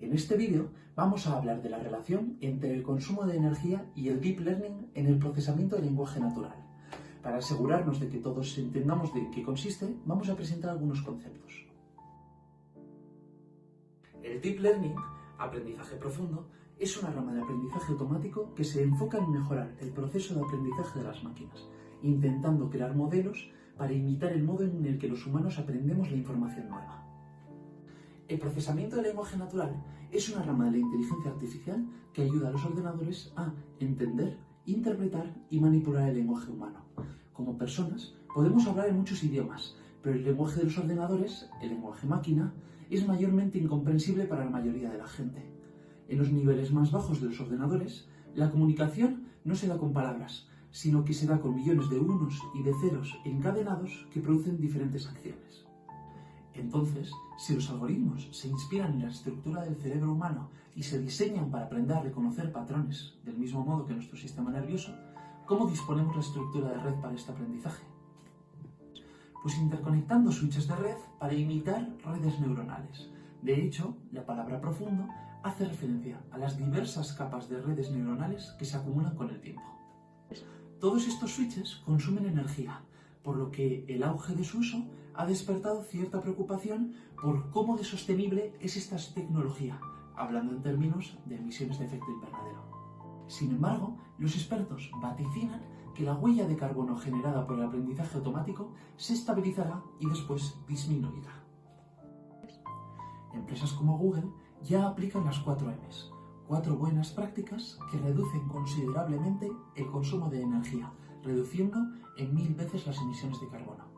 En este vídeo vamos a hablar de la relación entre el consumo de energía y el Deep Learning en el procesamiento del lenguaje natural. Para asegurarnos de que todos entendamos de qué consiste, vamos a presentar algunos conceptos. El Deep Learning, aprendizaje profundo, es una rama de aprendizaje automático que se enfoca en mejorar el proceso de aprendizaje de las máquinas, intentando crear modelos para imitar el modo en el que los humanos aprendemos la información nueva. El procesamiento del lenguaje natural es una rama de la inteligencia artificial que ayuda a los ordenadores a entender, interpretar y manipular el lenguaje humano. Como personas, podemos hablar en muchos idiomas, pero el lenguaje de los ordenadores, el lenguaje máquina, es mayormente incomprensible para la mayoría de la gente. En los niveles más bajos de los ordenadores, la comunicación no se da con palabras, sino que se da con millones de unos y de ceros encadenados que producen diferentes acciones. Entonces, si los algoritmos se inspiran en la estructura del cerebro humano y se diseñan para aprender a reconocer patrones del mismo modo que nuestro sistema nervioso, ¿cómo disponemos la estructura de red para este aprendizaje? Pues interconectando switches de red para imitar redes neuronales. De hecho, la palabra profundo hace referencia a las diversas capas de redes neuronales que se acumulan con el tiempo. Todos estos switches consumen energía, por lo que el auge de su uso ha despertado cierta preocupación por cómo de sostenible es esta tecnología, hablando en términos de emisiones de efecto invernadero. Sin embargo, los expertos vaticinan que la huella de carbono generada por el aprendizaje automático se estabilizará y después disminuirá. Empresas como Google ya aplican las 4 Ms, cuatro buenas prácticas que reducen considerablemente el consumo de energía, reduciendo en mil veces las emisiones de carbono.